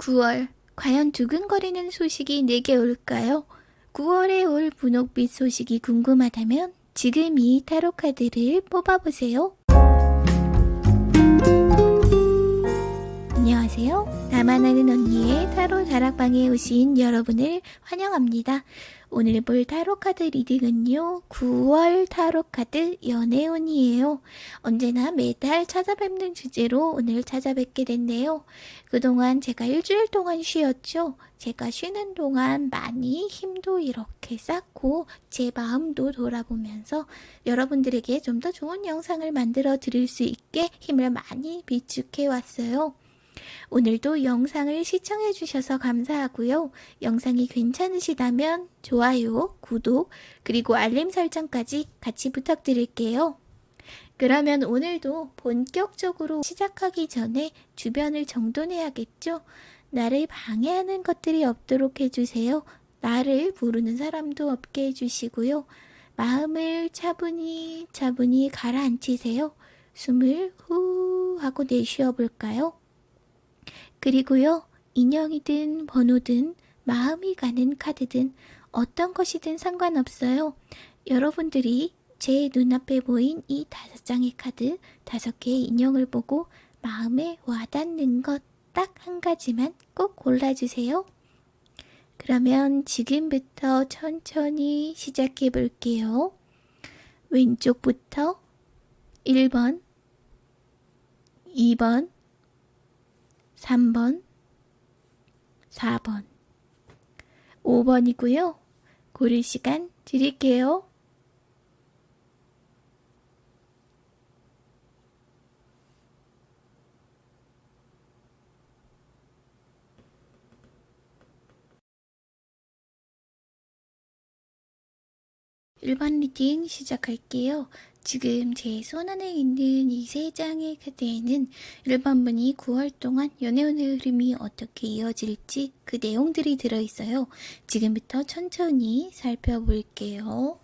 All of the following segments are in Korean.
9월 과연 두근거리는 소식이 내게 올까요? 9월에 올 분홍빛 소식이 궁금하다면 지금 이 타로 카드를 뽑아보세요. 안녕하세요. 나만 아는 언니의 타로 다락방에 오신 여러분을 환영합니다. 오늘 볼 타로 카드 reading은요. 9월 타로 카드 연애운이에요. 언제나 매달 찾아뵙는 주제로 오늘 찾아뵙게 됐네요. 그동안 제가 일주일 동안 쉬었죠. 제가 쉬는 동안 많이 힘도 이렇게 쌓고 제 마음도 돌아보면서 여러분들에게 좀 더 좋은 영상을 만들어 드릴 수 있게 힘을 많이 비축해 왔어요. 오늘도 영상을 시청해 주셔서 감사하고요. 영상이 괜찮으시다면 좋아요, 구독, 그리고 알림 설정까지 같이 부탁드릴게요. 그러면 오늘도 본격적으로 시작하기 전에 주변을 정돈해야겠죠? 나를 방해하는 것들이 없도록 해주세요. 나를 부르는 사람도 없게 해주시고요. 마음을 차분히 차분히 가라앉히세요. 숨을 후 하고 내쉬어 볼까요? 그리고요, 인형이든 번호든 마음이 가는 카드든 어떤 것이든 상관없어요. 여러분들이 제 눈앞에 보인 이 다섯 장의 카드, 다섯 개의 인형을 보고 마음에 와닿는 것 딱 한 가지만 꼭 골라주세요. 그러면 지금부터 천천히 시작해 볼게요. 왼쪽부터 1번, 2번, 3번, 4번, 5번이고요. 고를 시간 드릴게요. 일번 reading 시작할게요. 지금 제 손안에 있는 이 세 장의 카드에는 1번분이 9월 동안 연애운의 흐름이 어떻게 이어질지 그 내용들이 들어있어요. 지금부터 천천히 살펴볼게요.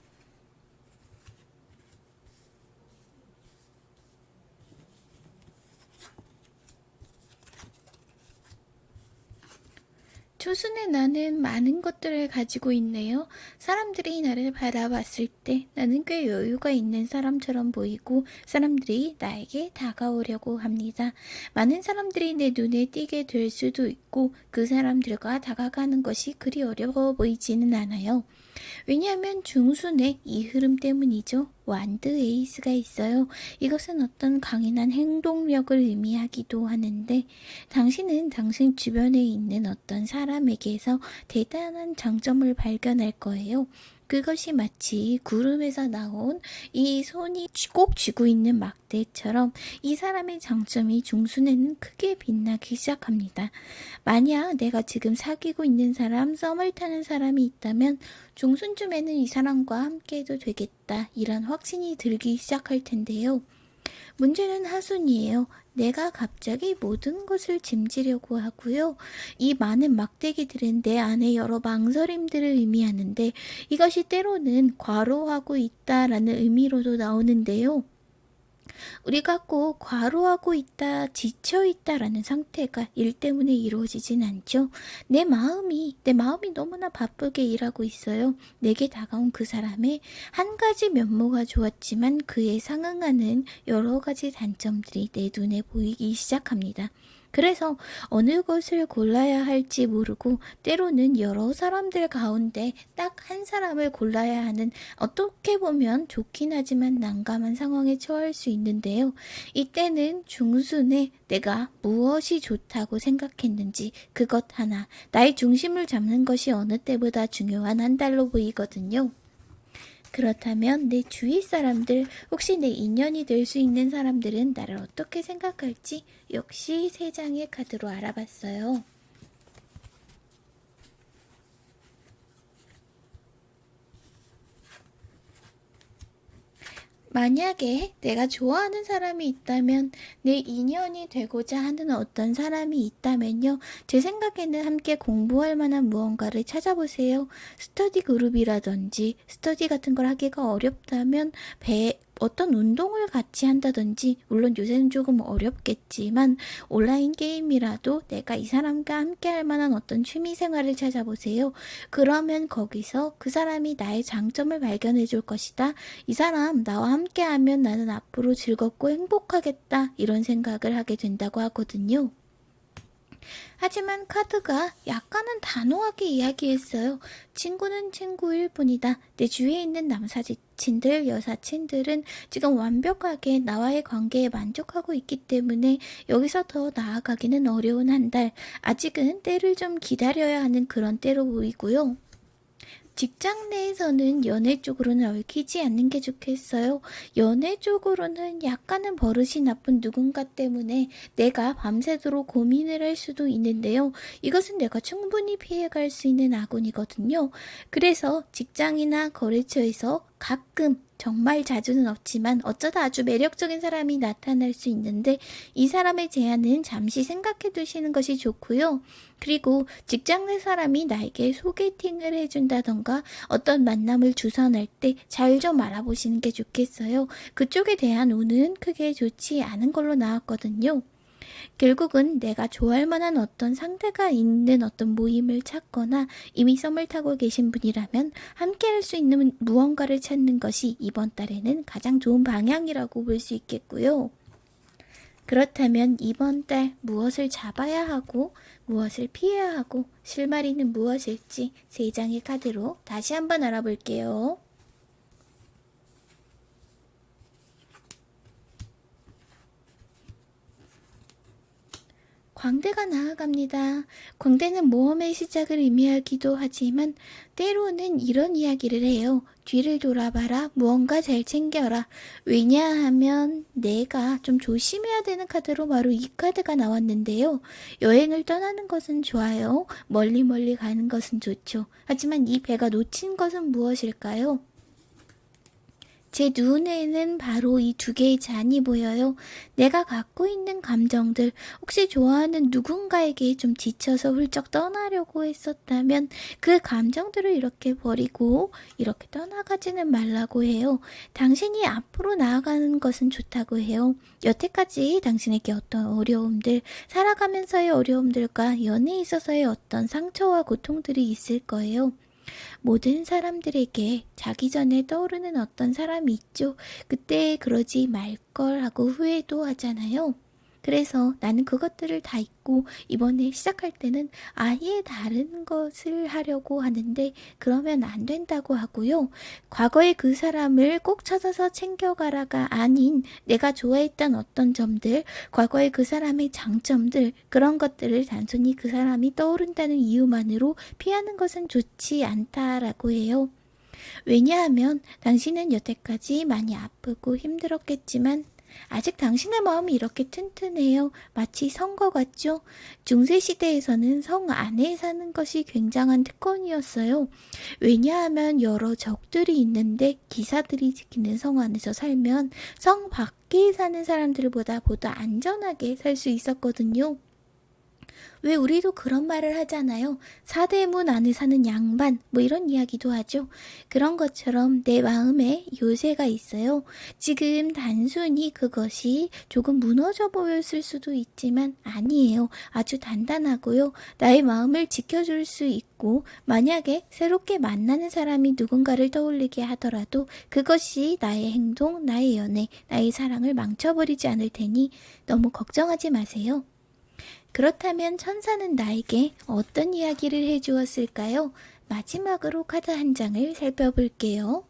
초순의 나는 많은 것들을 가지고 있네요. 사람들이 나를 바라봤을 때 나는 꽤 여유가 있는 사람처럼 보이고 사람들이 나에게 다가오려고 합니다. 많은 사람들이 내 눈에 띄게 될 수도 있고 그 사람들과 다가가는 것이 그리 어려워 보이지는 않아요. 왜냐하면 중순의 이 흐름 때문이죠. 완드 에이스가 있어요. 이것은 어떤 강인한 행동력을 의미하기도 하는데 당신은 당신 주변에 있는 어떤 사람에게서 대단한 장점을 발견할 거예요. 그것이 마치 구름에서 나온 이 손이 꼭 쥐고 있는 막대처럼 이 사람의 장점이 중순에는 크게 빛나기 시작합니다. 만약 내가 지금 사귀고 있는 사람, 썸을 타는 사람이 있다면 중순쯤에는 이 사람과 함께해도 되겠다 이런 확신이 들기 시작할 텐데요. 문제는 하순이에요. 내가 갑자기 모든 것을 짐지려고 하고요. 이 많은 막대기들은 내 안에 여러 망설임들을 의미하는데 이것이 때로는 과로하고 있다라는 의미로도 나오는데요. 우리가 꼭 과로하고 있다, 지쳐 있다 라는 상태가 일 때문에 이루어지진 않죠. 내 마음이, 내 마음이 너무나 바쁘게 일하고 있어요. 내게 다가온 그 사람의 한 가지 면모가 좋았지만 그에 상응하는 여러 가지 단점들이 내 눈에 보이기 시작합니다. 그래서 어느 것을 골라야 할지 모르고 때로는 여러 사람들 가운데 딱 한 사람을 골라야 하는 어떻게 보면 좋긴 하지만 난감한 상황에 처할 수 있는데요. 이때는 중순에 내가 무엇이 좋다고 생각했는지 그것 하나 나의 중심을 잡는 것이 어느 때보다 중요한 한 달로 보이거든요. 그렇다면 내 주위 사람들, 혹시 내 인연이 될 수 있는 사람들은 나를 어떻게 생각할지 역시 세 장의 카드로 알아봤어요. 만약에 내가 좋아하는 사람이 있다면 내 인연이 되고자 하는 어떤 사람이 있다면요. 제 생각에는 함께 공부할 만한 무언가를 찾아보세요. 스터디 그룹이라든지 스터디 같은 걸 하기가 어렵다면 배, 어떤 운동을 같이 한다든지, 물론 요새는 조금 어렵겠지만, 온라인 게임이라도 내가 이 사람과 함께 할 만한 어떤 취미 생활을 찾아보세요. 그러면 거기서 그 사람이 나의 장점을 발견해 줄 것이다. 이 사람 나와 함께 하면 나는 앞으로 즐겁고 행복하겠다. 이런 생각을 하게 된다고 하거든요. 하지만 카드가 약간은 단호하게 이야기했어요. 친구는 친구일 뿐이다. 내 주위에 있는 남사친들, 여사친들은 지금 완벽하게 나와의 관계에 만족하고 있기 때문에 여기서 더 나아가기는 어려운 한 달. 아직은 때를 좀 기다려야 하는 그런 때로 보이고요. 직장 내에서는 연애 쪽으로는 얽히지 않는 게 좋겠어요. 연애 쪽으로는 약간은 버릇이 나쁜 누군가 때문에 내가 밤새도록 고민을 할 수도 있는데요. 이것은 내가 충분히 피해갈 수 있는 아군이거든요. 그래서 직장이나 거래처에서 가끔 정말 자주는 없지만 어쩌다 아주 매력적인 사람이 나타날 수 있는데 이 사람의 제안은 잠시 생각해 두시는 것이 좋고요. 그리고 직장 내 사람이 나에게 소개팅을 해준다던가 어떤 만남을 주선할 때 잘 좀 알아보시는 게 좋겠어요. 그쪽에 대한 운은 크게 좋지 않은 걸로 나왔거든요. 결국은 내가 좋아할 만한 어떤 상대가 있는 어떤 모임을 찾거나 이미 썸을 타고 계신 분이라면 함께 할 수 있는 무언가를 찾는 것이 이번 달에는 가장 좋은 방향이라고 볼 수 있겠고요. 그렇다면 이번 달 무엇을 잡아야 하고 무엇을 피해야 하고 실마리는 무엇일지 세 장의 카드로 다시 한번 알아볼게요. 광대가 나아갑니다. 광대는 모험의 시작을 의미하기도 하지만 때로는 이런 이야기를 해요. 뒤를 돌아봐라. 무언가 잘 챙겨라. 왜냐하면 내가 좀 조심해야 되는 카드로 바로 이 카드가 나왔는데요. 여행을 떠나는 것은 좋아요. 멀리 멀리 가는 것은 좋죠. 하지만 이 배가 놓친 것은 무엇일까요? 제 눈에는 바로 이 두 개의 잔이 보여요. 내가 갖고 있는 감정들, 혹시 좋아하는 누군가에게 좀 지쳐서 훌쩍 떠나려고 했었다면 그 감정들을 이렇게 버리고 이렇게 떠나가지는 말라고 해요. 당신이 앞으로 나아가는 것은 좋다고 해요. 여태까지 당신에게 어떤 어려움들, 살아가면서의 어려움들과 연애에 있어서의 어떤 상처와 고통들이 있을 거예요. 모든 사람들에게 자기 전에 떠오르는 어떤 사람이 있죠. 그때 그러지 말걸 하고 후회도 하잖아요. 그래서 나는 그것들을 다 잊고 이번에 시작할 때는 아예 다른 것을 하려고 하는데 그러면 안 된다고 하고요. 과거의 그 사람을 꼭 찾아서 챙겨가라가 아닌 내가 좋아했던 어떤 점들, 과거의 그 사람의 장점들, 그런 것들을 단순히 그 사람이 떠오른다는 이유만으로 피하는 것은 좋지 않다라고 해요. 왜냐하면 당신은 여태까지 많이 아프고 힘들었겠지만 아직 당신의 마음이 이렇게 튼튼해요. 마치 성거 같죠? 중세시대에서는 성 안에 사는 것이 굉장한 특권이었어요. 왜냐하면 여러 적들이 있는데 기사들이 지키는 성 안에서 살면 성 밖에 사는 사람들보다 보다 안전하게 살 수 있었거든요. 왜 우리도 그런 말을 하잖아요. 사대문 안에 사는 양반, 뭐 이런 이야기도 하죠. 그런 것처럼 내 마음에 요새가 있어요. 지금 단순히 그것이 조금 무너져 보였을 수도 있지만 아니에요. 아주 단단하고요. 나의 마음을 지켜줄 수 있고, 만약에 새롭게 만나는 사람이 누군가를 떠올리게 하더라도 그것이 나의 행동, 나의 연애, 나의 사랑을 망쳐버리지 않을 테니 너무 걱정하지 마세요. 그렇다면 천사는 나에게 어떤 이야기를 해주었을까요? 마지막으로 카드 한 장을 살펴볼게요.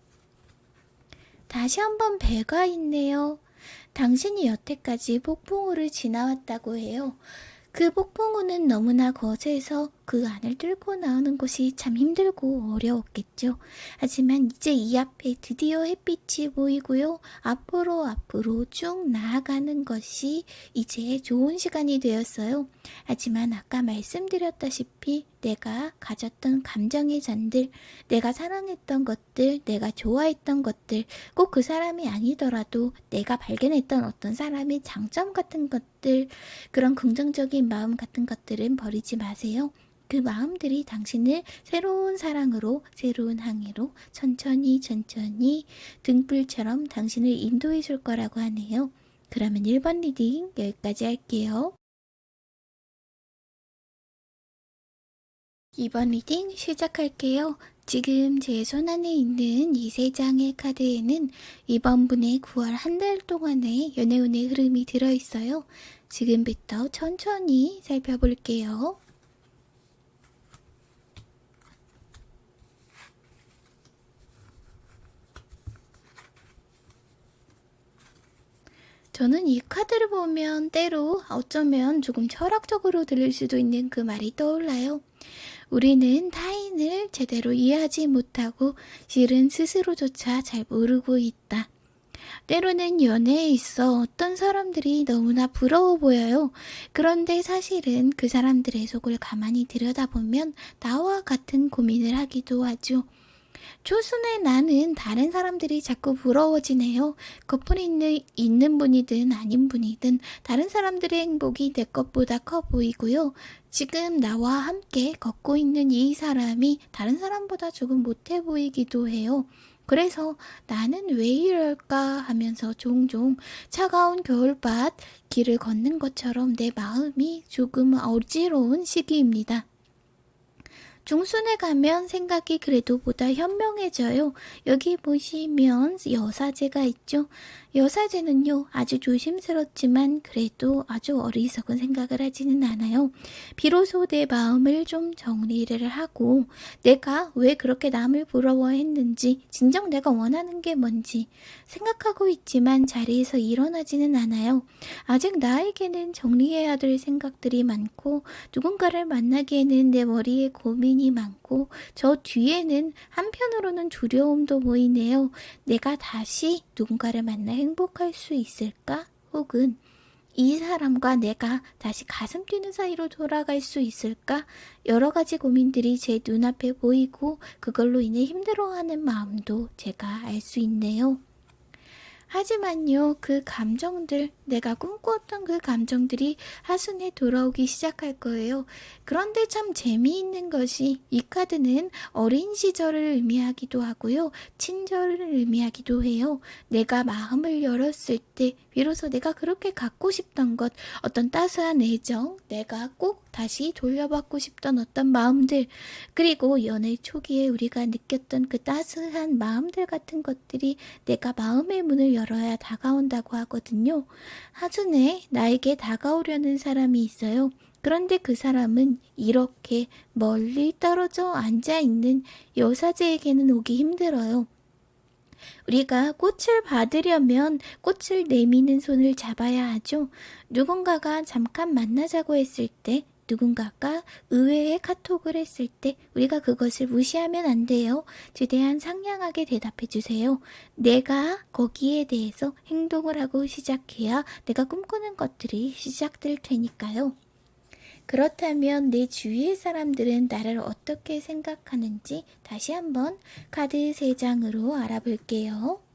다시 한번 배가 있네요. 당신이 여태까지 폭풍우를 지나왔다고 해요. 그 폭풍우는 너무나 거세서 그 안을 뚫고 나오는 것이 참 힘들고 어려웠겠죠. 하지만 이제 이 앞에 드디어 햇빛이 보이고요. 앞으로 앞으로 쭉 나아가는 것이 이제 좋은 시간이 되었어요. 하지만 아까 말씀드렸다시피 내가 가졌던 감정의 잔들, 내가 사랑했던 것들, 내가 좋아했던 것들, 꼭 그 사람이 아니더라도 내가 발견했던 어떤 사람의 장점 같은 것들, 그런 긍정적인 마음 같은 것들은 버리지 마세요. 그 마음들이 당신을 새로운 사랑으로, 새로운 항해로 천천히 천천히 등불처럼 당신을 인도해 줄 거라고 하네요. 그러면 1번 reading 여기까지 할게요. 2번 reading 시작할게요. 지금 제 손 안에 있는 이 세 장의 카드에는 이번 분의 9월 한 달 동안의 연애운의 흐름이 들어있어요. 지금부터 천천히 살펴볼게요. 저는 이 카드를 보면 때로 어쩌면 조금 철학적으로 들릴 수도 있는 그 말이 떠올라요. 우리는 타인을 제대로 이해하지 못하고 실은 스스로조차 잘 모르고 있다. 때로는 연애에 있어 어떤 사람들이 너무나 부러워 보여요. 그런데 사실은 그 사람들의 속을 가만히 들여다보면 나와 같은 고민을 하기도 하죠. 초순의 나는 다른 사람들이 자꾸 부러워지네요. 커플이 있는, 있는 분이든 아닌 분이든 다른 사람들의 행복이 내 것보다 커 보이고요. 지금 나와 함께 걷고 있는 이 사람이 다른 사람보다 조금 못해 보이기도 해요. 그래서 나는 왜 이럴까 하면서 종종 차가운 겨울밭 길을 걷는 것처럼 내 마음이 조금 어지러운 시기입니다. 중순에 가면 생각이 그래도 보다 현명해져요. 여기 보시면 여사제가 있죠. 여사제는요, 아주 조심스럽지만 그래도 아주 어리석은 생각을 하지는 않아요. 비로소 내 마음을 좀 정리를 하고 내가 왜 그렇게 남을 부러워했는지, 진정 내가 원하는 게 뭔지 생각하고 있지만 자리에서 일어나지는 않아요. 아직 나에게는 정리해야 될 생각들이 많고 누군가를 만나기에는 내 머리에 고민 이 많고 저 뒤에는 한편으로는 두려움도 보이네요. 내가 다시 누군가를 만나 행복할 수 있을까? 혹은 이 사람과 내가 다시 가슴 뛰는 사이로 돌아갈 수 있을까? 여러 가지 고민들이 제 눈앞에 보이고 그걸로 인해 힘들어하는 마음도 제가 알 수 있네요. 하지만요, 그 감정들, 내가 꿈꾸었던 그 감정들이 하순에 돌아오기 시작할 거예요. 그런데 참 재미있는 것이 이 카드는 어린 시절을 의미하기도 하고요. 친절을 의미하기도 해요. 내가 마음을 열었을 때 비로소 내가 그렇게 갖고 싶던 것, 어떤 따스한 애정, 내가 꼭 다시 돌려받고 싶던 어떤 마음들, 그리고 연애 초기에 우리가 느꼈던 그 따스한 마음들 같은 것들이 내가 마음의 문을 열 어야 다가온다고 하거든요. 하준에 나에게 다가오려는 사람이 있어요. 그런데 그 사람은 이렇게 멀리 떨어져 앉아 있는 여사제에게는 오기 힘들어요. 우리가 꽃을 받으려면 꽃을 내미는 손을 잡아야 하죠. 누군가가 잠깐 만나자고 했을 때 누군가가 의외의 카톡을 했을 때 우리가 그것을 무시하면 안 돼요. 최대한 상냥하게 대답해 주세요. 내가 거기에 대해서 행동을 하고 시작해야 내가 꿈꾸는 것들이 시작될 테니까요. 그렇다면 내 주위의 사람들은 나를 어떻게 생각하는지 다시 한번 카드 3장으로 알아볼게요.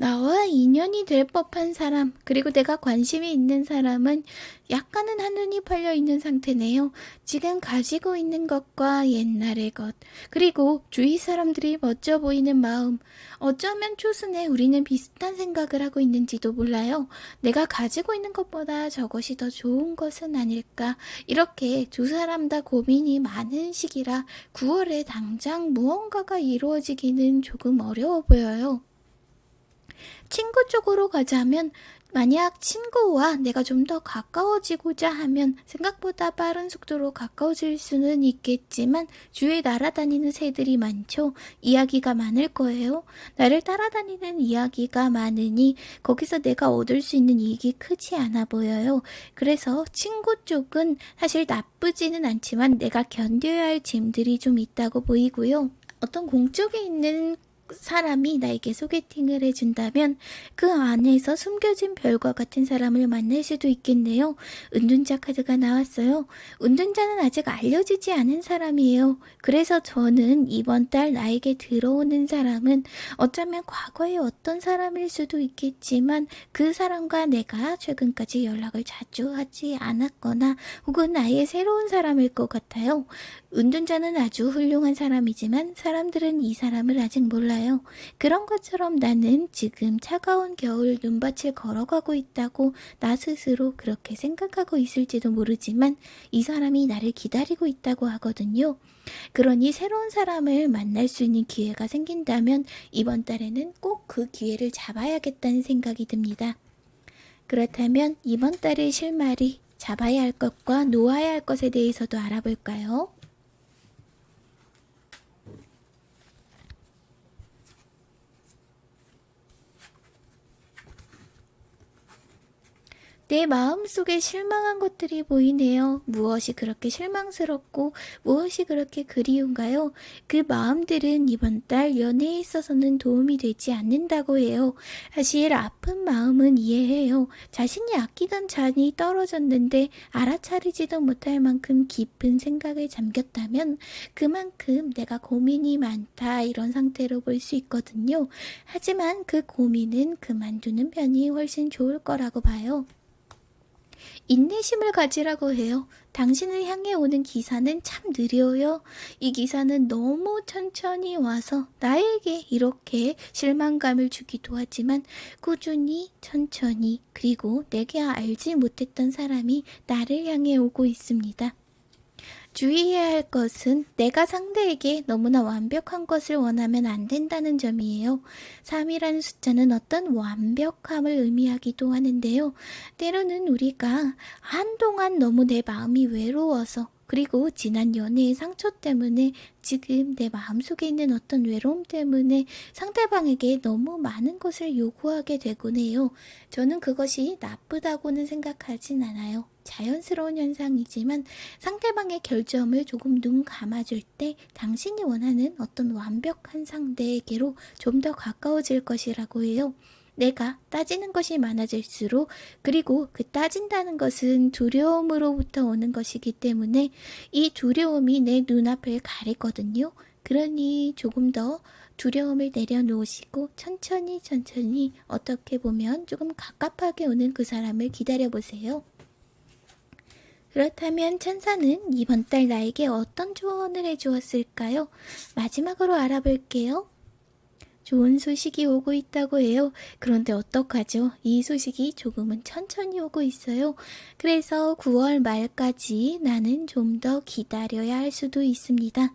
나와 인연이 될 법한 사람, 그리고 내가 관심이 있는 사람은 약간은 한눈이 팔려 있는 상태네요. 지금 가지고 있는 것과 옛날의 것, 그리고 주위 사람들이 멋져 보이는 마음, 어쩌면 초순에 우리는 비슷한 생각을 하고 있는지도 몰라요. 내가 가지고 있는 것보다 저것이 더 좋은 것은 아닐까. 이렇게 두 사람 다 고민이 많은 시기라 9월에 당장 무언가가 이루어지기는 조금 어려워 보여요. 친구 쪽으로 가자면 만약 친구와 내가 좀 더 가까워지고자 하면 생각보다 빠른 속도로 가까워질 수는 있겠지만 주위에 날아다니는 새들이 많죠. 이야기가 많을 거예요. 나를 따라다니는 이야기가 많으니 거기서 내가 얻을 수 있는 이익이 크지 않아 보여요. 그래서 친구 쪽은 사실 나쁘지는 않지만 내가 견뎌야 할 짐들이 좀 있다고 보이고요. 어떤 공적에 있는 사람이 나에게 소개팅을 해준다면 그 안에서 숨겨진 별과 같은 사람을 만날 수도 있겠네요. 은둔자 카드가 나왔어요. 은둔자는 아직 알려지지 않은 사람이에요. 그래서 저는 이번 달 나에게 들어오는 사람은 어쩌면 과거의 어떤 사람일 수도 있겠지만 그 사람과 내가 최근까지 연락을 자주 하지 않았거나 혹은 아예 새로운 사람일 것 같아요. 은둔자는 아주 훌륭한 사람이지만 사람들은 이 사람을 아직 몰라요. 그런 것처럼 나는 지금 차가운 겨울 눈밭을 걸어가고 있다고 나 스스로 그렇게 생각하고 있을지도 모르지만 이 사람이 나를 기다리고 있다고 하거든요. 그러니 새로운 사람을 만날 수 있는 기회가 생긴다면 이번 달에는 꼭 그 기회를 잡아야겠다는 생각이 듭니다. 그렇다면 이번 달의 실마리 잡아야 할 것과 놓아야 할 것에 대해서도 알아볼까요? 내 마음속에 실망한 것들이 보이네요. 무엇이 그렇게 실망스럽고 무엇이 그렇게 그리운가요? 그 마음들은 이번 달 연애에 있어서는 도움이 되지 않는다고 해요. 사실 아픈 마음은 이해해요. 자신이 아끼던 잔이 떨어졌는데 알아차리지도 못할 만큼 깊은 생각에 잠겼다면 그만큼 내가 고민이 많다 이런 상태로 볼 수 있거든요. 하지만 그 고민은 그만두는 편이 훨씬 좋을 거라고 봐요. 인내심을 가지라고 해요. 당신을 향해 오는 기사는 참 느려요. 이 기사는 너무 천천히 와서 나에게 이렇게 실망감을 주기도 하지만 꾸준히 천천히 그리고 내게 알지 못했던 사람이 나를 향해 오고 있습니다. 주의해야 할 것은 내가 상대에게 너무나 완벽한 것을 원하면 안 된다는 점이에요. 3이라는 숫자는 어떤 완벽함을 의미하기도 하는데요. 때로는 우리가 한동안 너무 내 마음이 외로워서 그리고 지난 연애의 상처 때문에 지금 내 마음속에 있는 어떤 외로움 때문에 상대방에게 너무 많은 것을 요구하게 되곤 해요. 저는 그것이 나쁘다고는 생각하진 않아요. 자연스러운 현상이지만 상대방의 결점을 조금 눈 감아줄 때 당신이 원하는 어떤 완벽한 상대에게로 좀 더 가까워질 것이라고 해요. 내가 따지는 것이 많아질수록 그리고 그 따진다는 것은 두려움으로부터 오는 것이기 때문에 이 두려움이 내 눈앞을 가리거든요. 그러니 조금 더 두려움을 내려놓으시고 천천히 천천히 어떻게 보면 조금 갑갑하게 오는 그 사람을 기다려보세요. 그렇다면 천사는 이번 달 나에게 어떤 조언을 해주었을까요? 마지막으로 알아볼게요. 좋은 소식이 오고 있다고 해요. 그런데 어떡하죠? 이 소식이 조금은 천천히 오고 있어요. 그래서 9월 말까지 나는 좀 더 기다려야 할 수도 있습니다.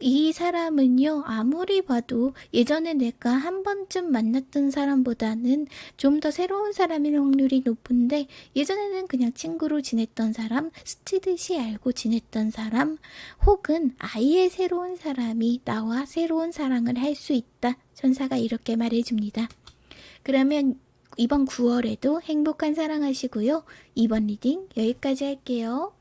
이 사람은요, 아무리 봐도 예전에 내가 한 번쯤 만났던 사람보다는 좀 더 새로운 사람일 확률이 높은데, 예전에는 그냥 친구로 지냈던 사람, 스치듯이 알고 지냈던 사람, 혹은 아예 새로운 사람이 나와 새로운 사랑을 할 수 있다. 천사가 이렇게 말해줍니다. 그러면 이번 9월에도 행복한 사랑하시고요. 이번 reading 여기까지 할게요.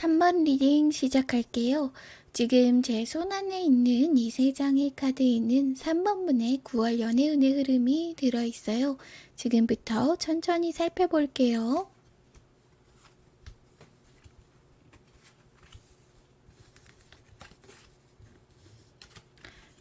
3번 reading 시작할게요. 지금 제 손 안에 있는 이 세 장의 카드에는 3번분의 9월 연애운의 흐름이 들어있어요. 지금부터 천천히 살펴볼게요.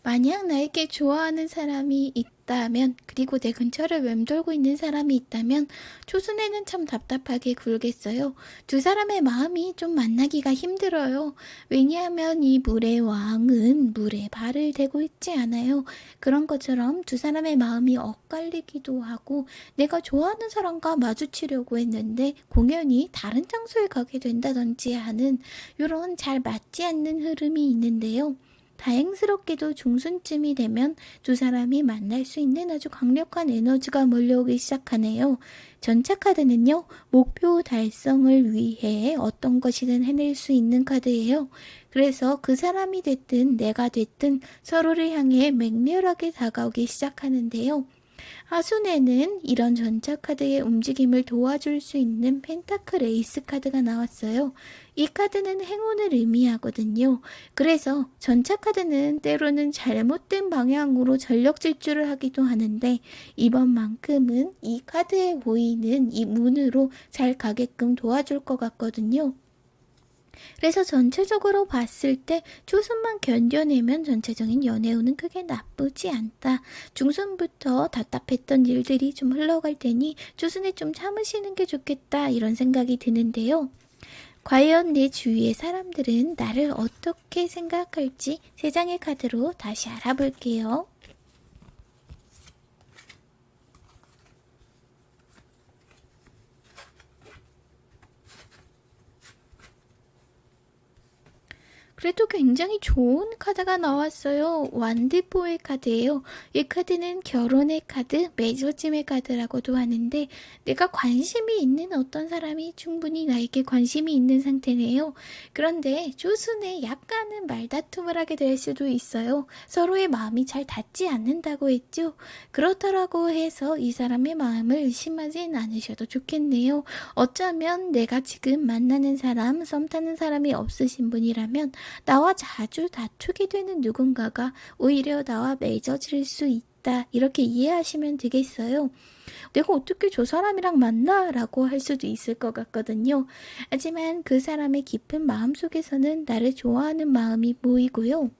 만약 나에게 좋아하는 사람이 있다 면 그리고 내 근처를 맴돌고 있는 사람이 있다면 초순에는 참 답답하게 굴겠어요. 두 사람의 마음이 좀 만나기가 힘들어요. 왜냐하면 이 물의 왕은 물에 발을 대고 있지 않아요. 그런 것처럼 두 사람의 마음이 엇갈리기도 하고 내가 좋아하는 사람과 마주치려고 했는데 공연이 다른 장소에 가게 된다든지 하는 이런 잘 맞지 않는 흐름이 있는데요. 다행스럽게도 중순쯤이 되면 두 사람이 만날 수 있는 아주 강력한 에너지가 몰려오기 시작하네요. 전체 카드는요, 목표 달성을 위해 어떤 것이든 해낼 수 있는 카드예요. 그래서 그 사람이 됐든 내가 됐든 서로를 향해 맹렬하게 다가오기 시작하는데요. 하순에는 이런 전차 카드의 움직임을 도와줄 수 있는 pentacle 에이스 카드가 나왔어요. 이 카드는 행운을 의미하거든요. 그래서 전차 카드는 때로는 잘못된 방향으로 전력 질주를 하기도 하는데 이번만큼은 이 카드에 보이는 이 문으로 잘 가게끔 도와줄 것 같거든요. 그래서 전체적으로 봤을 때 초순만 견뎌내면 전체적인 연애운은 크게 나쁘지 않다. 중순부터 답답했던 일들이 좀 흘러갈 테니 초순에 좀 참으시는 게 좋겠다 이런 생각이 드는데요. 과연 내 주위의 사람들은 나를 어떻게 생각할지 세 장의 카드로 다시 알아볼게요. 그래도 굉장히 좋은 카드가 나왔어요. 완드포의 카드예요. 이 카드는 결혼의 카드, 맺어짐의 카드라고도 하는데 내가 관심이 있는 어떤 사람이 충분히 나에게 관심이 있는 상태네요. 그런데 조순에 약간은 말다툼을 하게 될 수도 있어요. 서로의 마음이 잘 닿지 않는다고 했죠. 그렇다라고 해서 이 사람의 마음을 의심하진 않으셔도 좋겠네요. 어쩌면 내가 지금 만나는 사람, 썸 타는 사람이 없으신 분이라면 나와 자주 다투게 되는 누군가가 오히려 나와 맺어질 수 있다. 이렇게 이해하시면 되겠어요. 내가 어떻게 저 사람이랑 만나? 라고 할 수도 있을 것 같거든요. 하지만 그 사람의 깊은 마음 속에서는 나를 좋아하는 마음이 보이고요.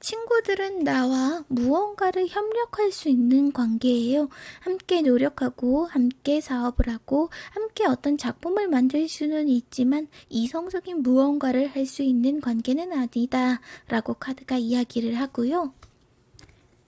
친구들은 나와 무언가를 협력할 수 있는 관계예요. 함께 노력하고, 함께 사업을 하고, 함께 어떤 작품을 만들 수는 있지만, 이성적인 무언가를 할 수 있는 관계는 아니다. 라고 카드가 이야기를 하고요.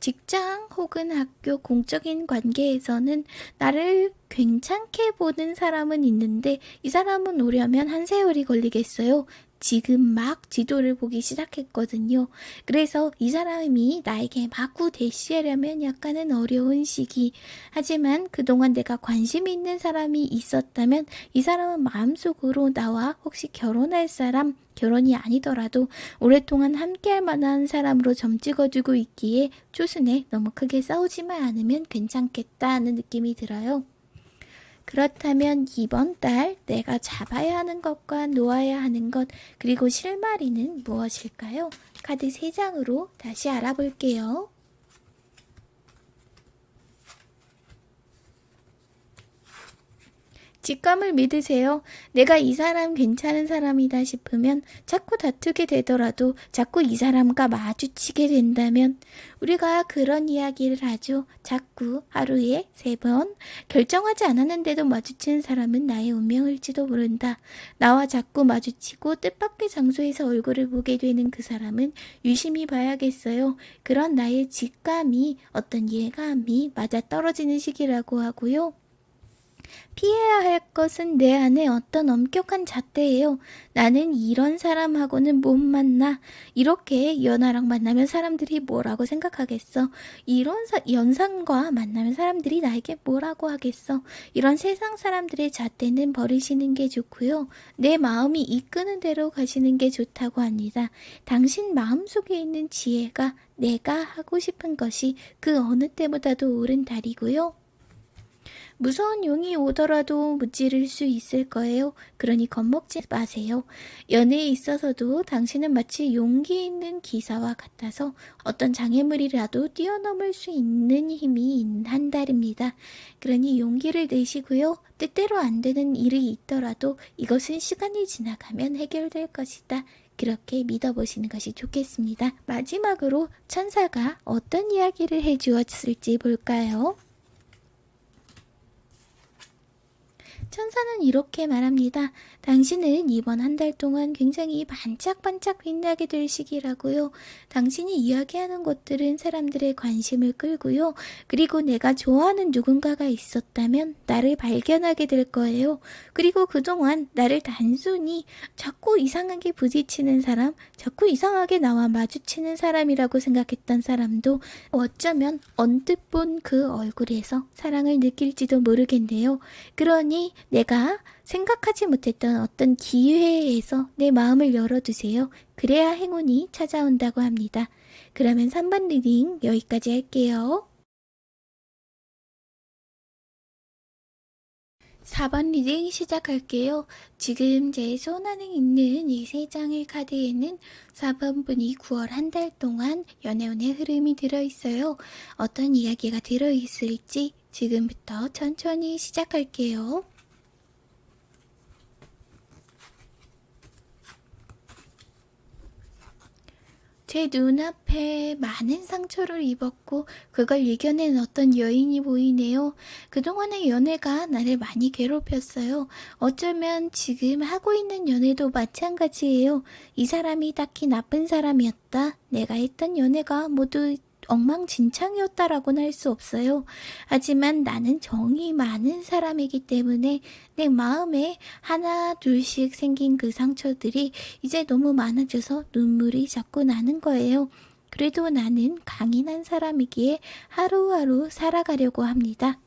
직장 혹은 학교 공적인 관계에서는 나를 괜찮게 보는 사람은 있는데 이 사람은 오려면 한 세월이 걸리겠어요. 지금 막 지도를 보기 시작했거든요. 그래서 이 사람이 나에게 마구 대시하려면 약간은 어려운 시기. 하지만 그동안 내가 관심 있는 사람이 있었다면 이 사람은 마음속으로 나와 혹시 결혼할 사람, 결혼이 아니더라도 오랫동안 함께할 만한 사람으로 점 찍어주고 있기에 초순에 너무 크게 싸우지만 않으면 괜찮겠다는 느낌이 들어요. 그렇다면 이번 달 내가 잡아야 하는 것과 놓아야 하는 것 그리고 실마리는 무엇일까요? 카드 3장으로 다시 알아볼게요. 직감을 믿으세요. 내가 이 사람 괜찮은 사람이다 싶으면 자꾸 다투게 되더라도 자꾸 이 사람과 마주치게 된다면 우리가 그런 이야기를 하죠. 자꾸 하루에 세 번 결정하지 않았는데도 마주치는 사람은 나의 운명일지도 모른다. 나와 자꾸 마주치고 뜻밖의 장소에서 얼굴을 보게 되는 그 사람은 유심히 봐야겠어요. 그런 나의 직감이 어떤 예감이 맞아 떨어지는 시기라고 하고요. 피해야 할 것은 내 안에 어떤 엄격한 잣대예요. 나는 이런 사람하고는 못 만나. 이렇게 연하랑 만나면 사람들이 뭐라고 생각하겠어. 이런 사, 연상과 만나면 사람들이 나에게 뭐라고 하겠어. 이런 세상 사람들의 잣대는 버리시는 게 좋고요. 내 마음이 이끄는 대로 가시는 게 좋다고 합니다. 당신 마음속에 있는 지혜가 내가 하고 싶은 것이 그 어느 때보다도 옳은 달이고요. 무서운 용이 오더라도 무찌를 수 있을 거예요. 그러니 겁먹지 마세요. 연애에 있어서도 당신은 마치 용기 있는 기사와 같아서 어떤 장애물이라도 뛰어넘을 수 있는 힘이 한 달입니다. 그러니 용기를 내시고요. 뜻대로 안 되는 일이 있더라도 이것은 시간이 지나가면 해결될 것이다. 그렇게 믿어보시는 것이 좋겠습니다. 마지막으로 천사가 어떤 이야기를 해주었을지 볼까요? 천사는 이렇게 말합니다. 당신은 이번 한 달 동안 굉장히 반짝반짝 빛나게 될 시기라고요. 당신이 이야기하는 것들은 사람들의 관심을 끌고요. 그리고 내가 좋아하는 누군가가 있었다면 나를 발견하게 될 거예요. 그리고 그동안 나를 단순히 자꾸 이상하게 부딪히는 사람, 자꾸 이상하게 나와 마주치는 사람이라고 생각했던 사람도 어쩌면 언뜻 본 그 얼굴에서 사랑을 느낄지도 모르겠네요. 그러니 내가 생각하지 못했던 어떤 기회에서 내 마음을 열어두세요. 그래야 행운이 찾아온다고 합니다. 그러면 3번 reading 여기까지 할게요. 4번 reading 시작할게요. 지금 제 손안에 있는 이 세 장의 카드에는 4번 분의 9월 한 달 동안 연애운의 흐름이 들어있어요. 어떤 이야기가 들어있을지 지금부터 천천히 시작할게요. 제 눈앞에 많은 상처를 입었고 그걸 이겨낸 어떤 여인이 보이네요. 그동안의 연애가 나를 많이 괴롭혔어요. 어쩌면 지금 하고 있는 연애도 마찬가지예요. 이 사람이 딱히 나쁜 사람이었다. 내가 했던 연애가 모두 엉망진창이었다라고는 할 수 없어요. 하지만 나는 정이 많은 사람이기 때문에 내 마음에 하나 둘씩 생긴 그 상처들이 이제 너무 많아져서 눈물이 자꾸 나는 거예요. 그래도 나는 강인한 사람이기에 하루하루 살아가려고 합니다.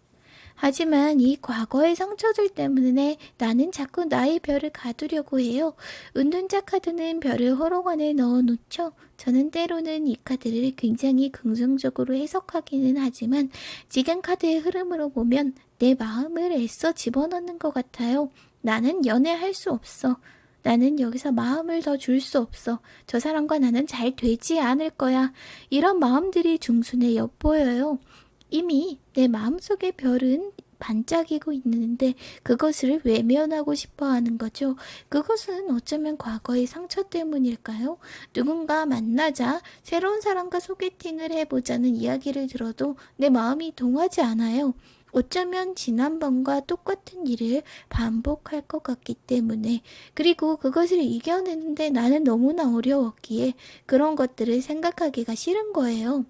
하지만 이 과거의 상처들 때문에 나는 자꾸 나의 별을 가두려고 해요. 은둔자 카드는 별을 호로관에 넣어놓죠. 저는 때로는 이 카드를 굉장히 긍정적으로 해석하기는 하지만 지금 카드의 흐름으로 보면 내 마음을 애써 집어넣는 것 같아요. 나는 연애할 수 없어. 나는 여기서 마음을 더 줄 수 없어. 저 사람과 나는 잘 되지 않을 거야. 이런 마음들이 중순에 엿보여요. 이미 내 마음속의 별은 반짝이고 있는데 그것을 외면하고 싶어 하는 거죠. 그것은 어쩌면 과거의 상처 때문일까요? 누군가 만나자 새로운 사람과 소개팅을 해보자는 이야기를 들어도 내 마음이 동하지 않아요. 어쩌면 지난번과 똑같은 일을 반복할 것 같기 때문에 그리고 그것을 이겨내는데 나는 너무나 어려웠기에 그런 것들을 생각하기가 싫은 거예요.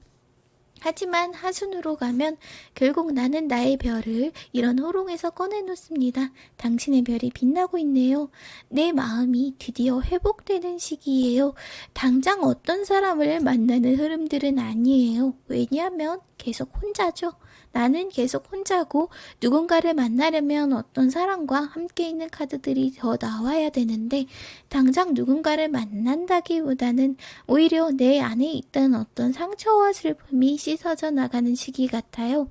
하지만 하순으로 가면 결국 나는 나의 별을 이런 호롱에서 꺼내놓습니다. 당신의 별이 빛나고 있네요. 내 마음이 드디어 회복되는 시기예요. 당장 어떤 사람을 만나는 흐름들은 아니에요. 왜냐하면 계속 혼자죠. 나는 계속 혼자고 누군가를 만나려면 어떤 사람과 함께 있는 카드들이 더 나와야 되는데 당장 누군가를 만난다기보다는 오히려 내 안에 있던 어떤 상처와 슬픔이 씻어져 나가는 시기 같아요.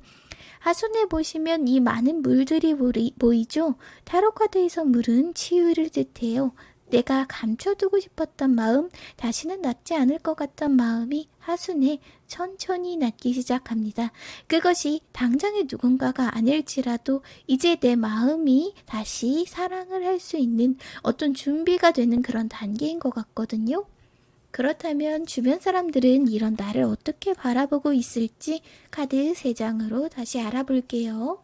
하순에 보시면 이 많은 물들이 보이죠? 타로카드에서 물은 치유를 뜻해요. 내가 감춰두고 싶었던 마음, 다시는 낫지 않을 것 같던 마음이 하순에 천천히 낫기 시작합니다. 그것이 당장의 누군가가 아닐지라도 이제 내 마음이 다시 사랑을 할 수 있는 어떤 준비가 되는 그런 단계인 것 같거든요. 그렇다면 주변 사람들은 이런 나를 어떻게 바라보고 있을지 카드 3장으로 다시 알아볼게요.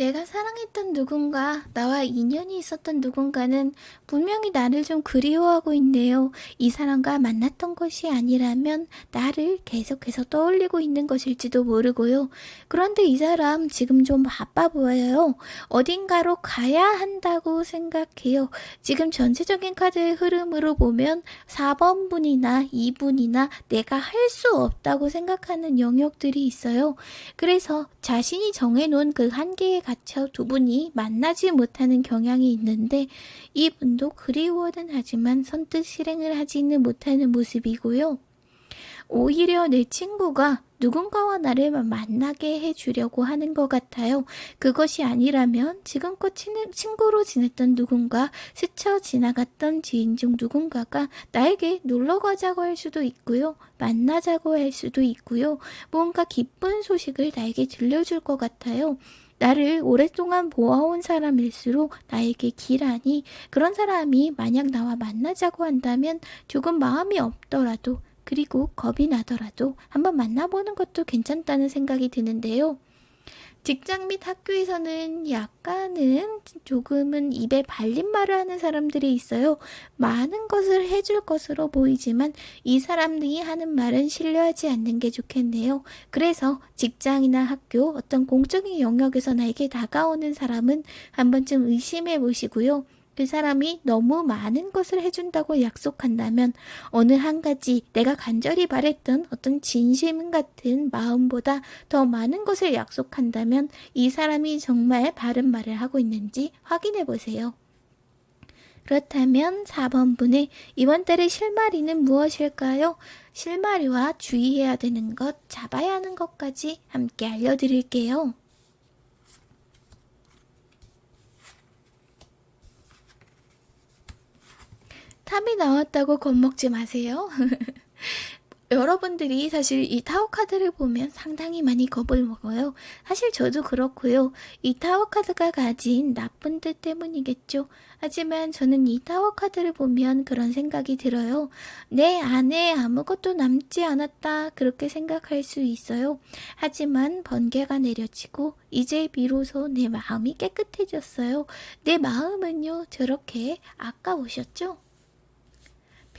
내가 사랑했던 누군가, 나와 인연이 있었던 누군가는 분명히 나를 좀 그리워하고 있네요. 이 사람과 만났던 것이 아니라면 나를 계속해서 떠올리고 있는 것일지도 모르고요. 그런데 이 사람 지금 좀 바빠 보여요. 어딘가로 가야 한다고 생각해요. 지금 전체적인 카드의 흐름으로 보면 4번 분이나 2분이나 내가 할 수 없다고 생각하는 영역들이 있어요. 그래서 자신이 정해놓은 그 한계에 갇혀 두 분이 만나지 못하는 경향이 있는데 이분도 그리워는 하지만 선뜻 실행을 하지는 못하는 모습이고요. 오히려 내 친구가 누군가와 나를 만나게 해주려고 하는 것 같아요. 그것이 아니라면 지금껏 친구로 지냈던 누군가, 스쳐 지나갔던 지인 중 누군가가 나에게 놀러 가자고 할 수도 있고요. 만나자고 할 수도 있고요. 뭔가 기쁜 소식을 나에게 들려줄 것 같아요. 나를 오랫동안 보아온 사람일수록 나에게 기라니 그런 사람이 만약 나와 만나자고 한다면 조금 마음이 없더라도 그리고 겁이 나더라도 한번 만나보는 것도 괜찮다는 생각이 드는데요. 직장 및 학교에서는 약간은 조금은 입에 발린 말을 하는 사람들이 있어요. 많은 것을 해줄 것으로 보이지만 이 사람들이 하는 말은 신뢰하지 않는 게 좋겠네요. 그래서 직장이나 학교 어떤 공적인 영역에서 나에게 다가오는 사람은 한 번쯤 의심해 보시고요. 그 사람이 너무 많은 것을 해준다고 약속한다면 어느 한 가지 내가 간절히 바랬던 어떤 진심 같은 마음보다 더 많은 것을 약속한다면 이 사람이 정말 바른 말을 하고 있는지 확인해 보세요. 그렇다면 4번 분의 이번 달의 실마리는 무엇일까요? 실마리와 주의해야 되는 것, 잡아야 하는 것까지 함께 알려드릴게요. 탑이 나왔다고 겁먹지 마세요. 여러분들이 사실 이 타워 카드를 보면 상당히 많이 겁을 먹어요. 사실 저도 그렇고요. 이 타워 카드가 가진 나쁜 뜻 때문이겠죠. 하지만 저는 이 타워 카드를 보면 그런 생각이 들어요. 내 안에 아무것도 남지 않았다. 그렇게 생각할 수 있어요. 하지만 번개가 내려지고 이제 비로소 내 마음이 깨끗해졌어요. 내 마음은요, 저렇게 아까 보셨죠?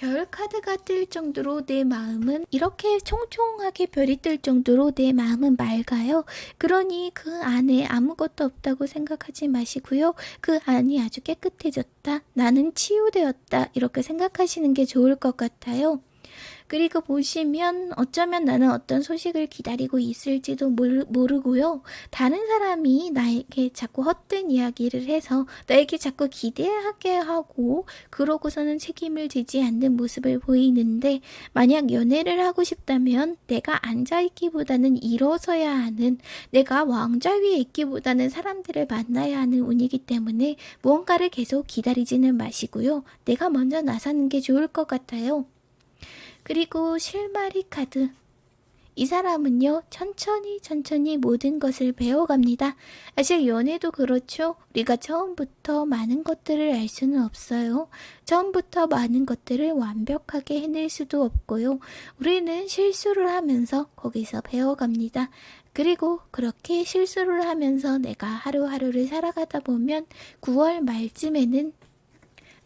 별 카드가 뜰 정도로 내 마음은 이렇게 총총하게 별이 뜰 정도로 내 마음은 맑아요. 그러니 그 안에 아무것도 없다고 생각하지 마시고요. 그 안이 아주 깨끗해졌다. 나는 치유되었다. 이렇게 생각하시는 게 좋을 것 같아요. 그리고 보시면 어쩌면 나는 어떤 소식을 기다리고 있을지도 모르, 고요 다른 사람이 나에게 자꾸 헛된 이야기를 해서 나에게 자꾸 기대하게 하고 그러고서는 책임을 지지 않는 모습을 보이는데 만약 연애를 하고 싶다면 내가 앉아있기보다는 일어서야 하는 내가 왕좌 위에 있기보다는 사람들을 만나야 하는 운이기 때문에 무언가를 계속 기다리지는 마시고요. 내가 먼저 나서는 게 좋을 것 같아요. 그리고 실마리 카드. 이 사람은요, 천천히 천천히 모든 것을 배워갑니다. 사실 연애도 그렇죠. 우리가 처음부터 많은 것들을 알 수는 없어요. 처음부터 많은 것들을 완벽하게 해낼 수도 없고요. 우리는 실수를 하면서 거기서 배워갑니다. 그리고 그렇게 실수를 하면서 내가 하루하루를 살아가다 보면 9월 말쯤에는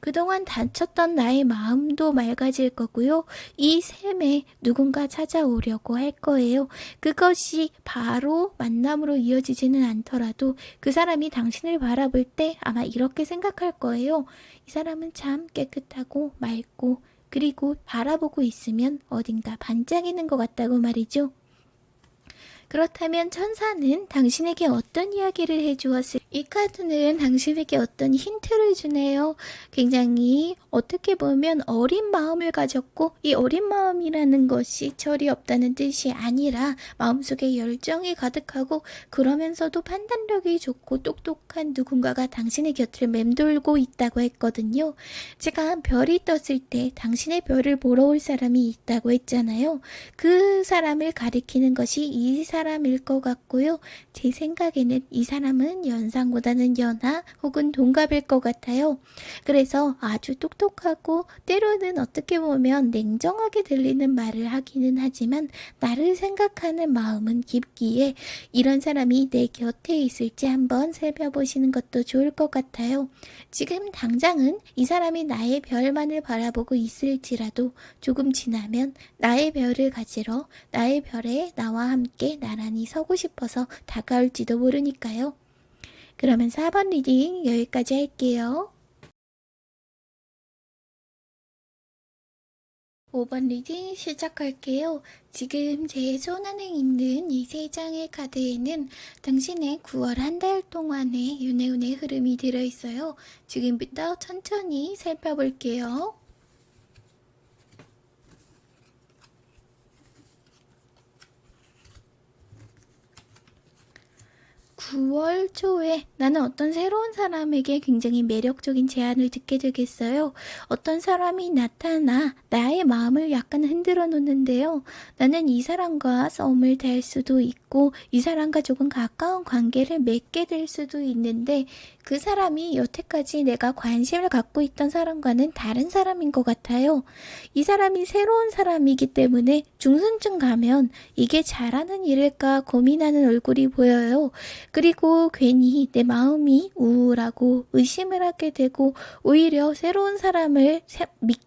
그동안 다쳤던 나의 마음도 맑아질 거고요. 이 샘에 누군가 찾아오려고 할 거예요. 그것이 바로 만남으로 이어지지는 않더라도 그 사람이 당신을 바라볼 때 아마 이렇게 생각할 거예요. 이 사람은 참 깨끗하고 맑고 그리고 바라보고 있으면 어딘가 반짝이는 것 같다고 말이죠. 그렇다면 천사는 당신에게 어떤 이야기를 해주었을 이 카드는 당신에게 어떤 힌트를 주네요. 굉장히 어떻게 보면 어린 마음을 가졌고 이 어린 마음이라는 것이 철이 없다는 뜻이 아니라 마음속에 열정이 가득하고 그러면서도 판단력이 좋고 똑똑한 누군가가 당신의 곁을 맴돌고 있다고 했거든요. 제가 별이 떴을 때 당신의 별을 보러 올 사람이 있다고 했잖아요. 그 사람을 가리키는 것이 이 사람 일 것 같고요. 제 생각에는 이 사람은 연상보다는 연하 혹은 동갑일 것 같아요. 그래서 아주 똑똑하고 때로는 어떻게 보면 냉정하게 들리는 말을 하기는 하지만 나를 생각하는 마음은 깊기에 이런 사람이 내 곁에 있을지 한번 살펴보시는 것도 좋을 것 같아요. 지금 당장은 이 사람이 나의 별만을 바라보고 있을지라도 조금 지나면 나의 별을 가지러 나의 별에 나와 함께 나란히 서고 싶어서 다가올지도 모르니까요. 그러면 4번 reading 여기까지 할게요. 5번 reading 시작할게요. 지금 제 손안에 있는 이 세 장의 카드에는 당신의 9월 한 달 동안의 윤회운의 흐름이 들어있어요. 지금부터 천천히 살펴볼게요. 9월 초에 나는 어떤 새로운 사람에게 굉장히 매력적인 제안을 듣게 되겠어요. 어떤 사람이 나타나 나의 마음을 약간 흔들어 놓는데요. 나는 이 사람과 싸움을 달 수도 있고 이 사람과 조금 가까운 관계를 맺게 될 수도 있는데 그 사람이 여태까지 내가 관심을 갖고 있던 사람과는 다른 사람인 것 같아요. 이 사람이 새로운 사람이기 때문에 중순쯤 가면 이게 잘하는 일일까 고민하는 얼굴이 보여요. 그리고 괜히 내 마음이 우울하고 의심을 하게 되고 오히려 새로운 사람을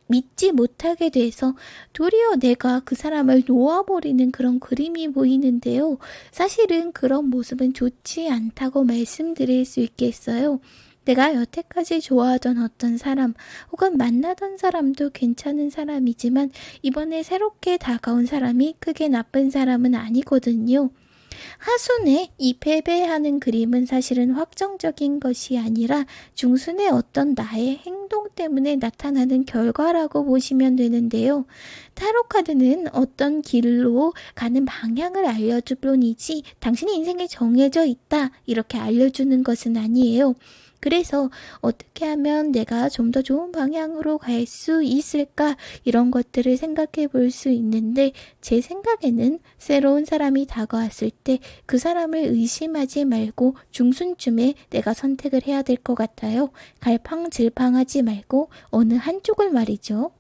믿지 못하게 돼서 도리어 내가 그 사람을 놓아버리는 그런 그림이 보이는데요. 사실은 그런 모습은 좋지 않다고 말씀드릴 수 있겠어요. 내가 여태까지 좋아하던 어떤 사람 혹은 만나던 사람도 괜찮은 사람이지만 이번에 새롭게 다가온 사람이 크게 나쁜 사람은 아니거든요. 하순의 이 패배하는 그림은 사실은 확정적인 것이 아니라 중순의 어떤 나의 행동 때문에 나타나는 결과라고 보시면 되는데요. 타로 카드는 어떤 길로 가는 방향을 알려줄 뿐이지 당신의 인생에 정해져 있다 이렇게 알려주는 것은 아니에요. 그래서 어떻게 하면 내가 좀 더 좋은 방향으로 갈 수 있을까 이런 것들을 생각해 볼 수 있는데 제 생각에는 새로운 사람이 다가왔을 때 그 사람을 의심하지 말고 중순쯤에 내가 선택을 해야 될 것 같아요. 갈팡질팡하지 말고 어느 한쪽을 말이죠.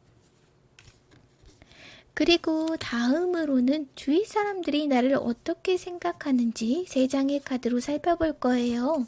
그리고 다음으로는 주위 사람들이 나를 어떻게 생각하는지 세 장의 카드로 살펴볼 거예요.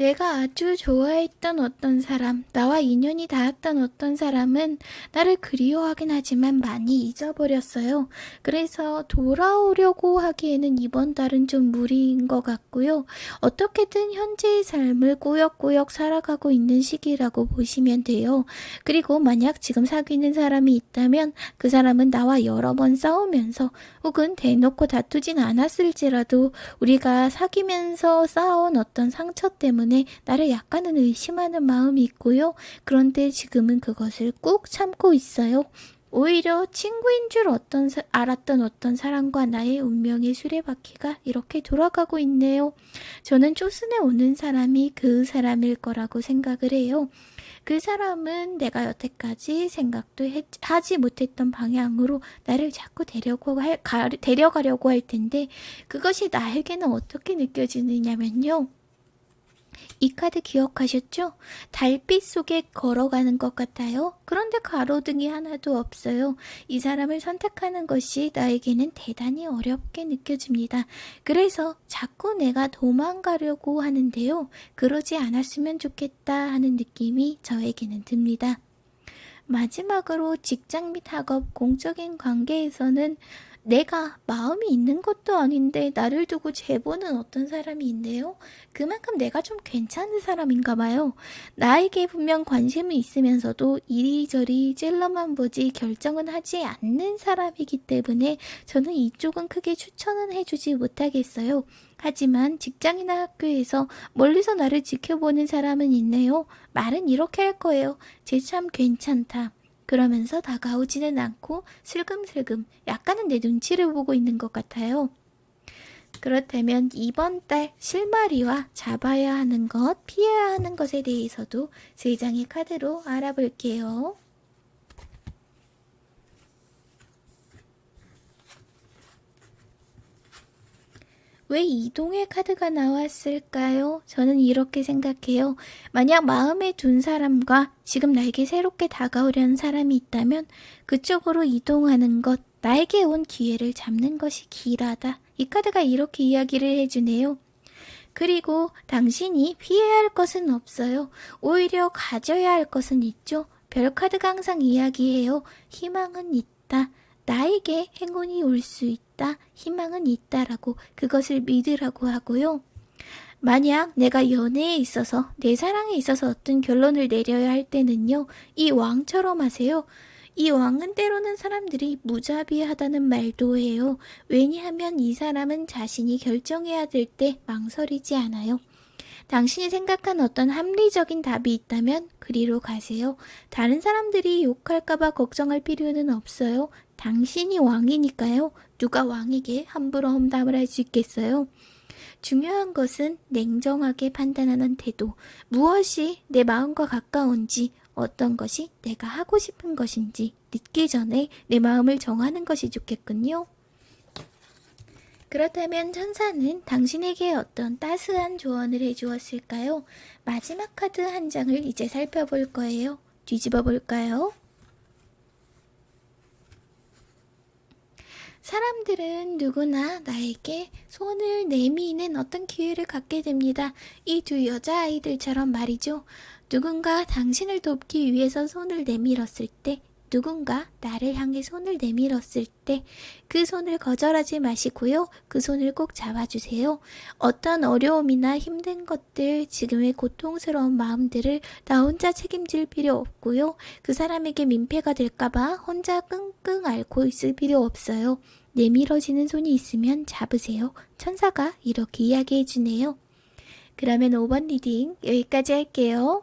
내가 아주 좋아했던 어떤 사람, 나와 인연이 닿았던 어떤 사람은 나를 그리워하긴 하지만 많이 잊어버렸어요. 그래서 돌아오려고 하기에는 이번 달은 좀 무리인 것 같고요. 어떻게든 현재의 삶을 꾸역꾸역 살아가고 있는 시기라고 보시면 돼요. 그리고 만약 지금 사귀는 사람이 있다면 그 사람은 나와 여러 번 싸우면서 혹은 대놓고 다투진 않았을지라도 우리가 사귀면서 쌓아온 어떤 상처 때문에 때문에 나를 약간은 의심하는 마음이 있고요. 그런데 지금은 그것을 꾹 참고 있어요. 오히려 친구인 줄 어떤 사, 알았던 어떤 사람과 나의 운명의 수레바퀴가 이렇게 돌아가고 있네요. 저는 초순에 오는 사람이 그 사람일 거라고 생각을 해요. 그 사람은 내가 여태까지 생각도 했, 하지 못했던 방향으로 나를 자꾸 데려고 할, 가, 데려가려고 할 텐데 그것이 나에게는 어떻게 느껴지느냐면요. 이 카드 기억하셨죠? 달빛 속에 걸어가는 것 같아요. 그런데 가로등이 하나도 없어요. 이 사람을 선택하는 것이 나에게는 대단히 어렵게 느껴집니다. 그래서 자꾸 내가 도망가려고 하는데요. 그러지 않았으면 좋겠다 하는 느낌이 저에게는 듭니다. 마지막으로 직장 및 학업, 공적인 관계에서는 내가 마음이 있는 것도 아닌데 나를 두고 제보는 어떤 사람이 있네요. 그만큼 내가 좀 괜찮은 사람인가 봐요. 나에게 분명 관심이 있으면서도 이리저리 찔러만 보지 결정은 하지 않는 사람이기 때문에 저는 이쪽은 크게 추천은 해주지 못하겠어요. 하지만 직장이나 학교에서 멀리서 나를 지켜보는 사람은 있네요. 말은 이렇게 할 거예요. 쟤 참 괜찮다. 그러면서 다가오지는 않고 슬금슬금 약간은 내 눈치를 보고 있는 것 같아요. 그렇다면 이번 달 실마리와 잡아야 하는 것, 피해야 하는 것에 대해서도 세 장의 카드로 알아볼게요. 왜 이동의 카드가 나왔을까요? 저는 이렇게 생각해요. 만약 마음에 둔 사람과 지금 나에게 새롭게 다가오려는 사람이 있다면 그쪽으로 이동하는 것, 나에게 온 기회를 잡는 것이 길하다. 이 카드가 이렇게 이야기를 해주네요. 그리고 당신이 피해야 할 것은 없어요. 오히려 가져야 할 것은 있죠. 별 카드가 항상 이야기해요. 희망은 있다. 나에게 행운이 올 수 있다. 희망은 있다라고 그것을 믿으라고 하고요. 만약 내가 연애에 있어서 내 사랑에 있어서 어떤 결론을 내려야 할 때는요. 이 왕처럼 하세요. 이 왕은 때로는 사람들이 무자비하다는 말도 해요. 왜냐하면 이 사람은 자신이 결정해야 될 때 망설이지 않아요. 당신이 생각한 어떤 합리적인 답이 있다면 그리로 가세요. 다른 사람들이 욕할까봐 걱정할 필요는 없어요. 당신이 왕이니까요. 누가 왕에게 함부로 험담을 할 수 있겠어요? 중요한 것은 냉정하게 판단하는 태도. 무엇이 내 마음과 가까운지, 어떤 것이 내가 하고 싶은 것인지 늦기 전에 내 마음을 정하는 것이 좋겠군요. 그렇다면 천사는 당신에게 어떤 따스한 조언을 해주었을까요? 마지막 카드 한 장을 이제 살펴볼 거예요. 뒤집어 볼까요? 사람들은 누구나 나에게 손을 내미는 어떤 기회를 갖게 됩니다. 이 두 여자아이들처럼 말이죠. 누군가 당신을 돕기 위해서 손을 내밀었을 때 누군가 나를 향해 손을 내밀었을 때 그 손을 거절하지 마시고요. 그 손을 꼭 잡아주세요. 어떤 어려움이나 힘든 것들, 지금의 고통스러운 마음들을 나 혼자 책임질 필요 없고요. 그 사람에게 민폐가 될까봐 혼자 끙끙 앓고 있을 필요 없어요. 내밀어지는 손이 있으면 잡으세요. 천사가 이렇게 이야기해 주네요. 그러면 5번 reading 여기까지 할게요.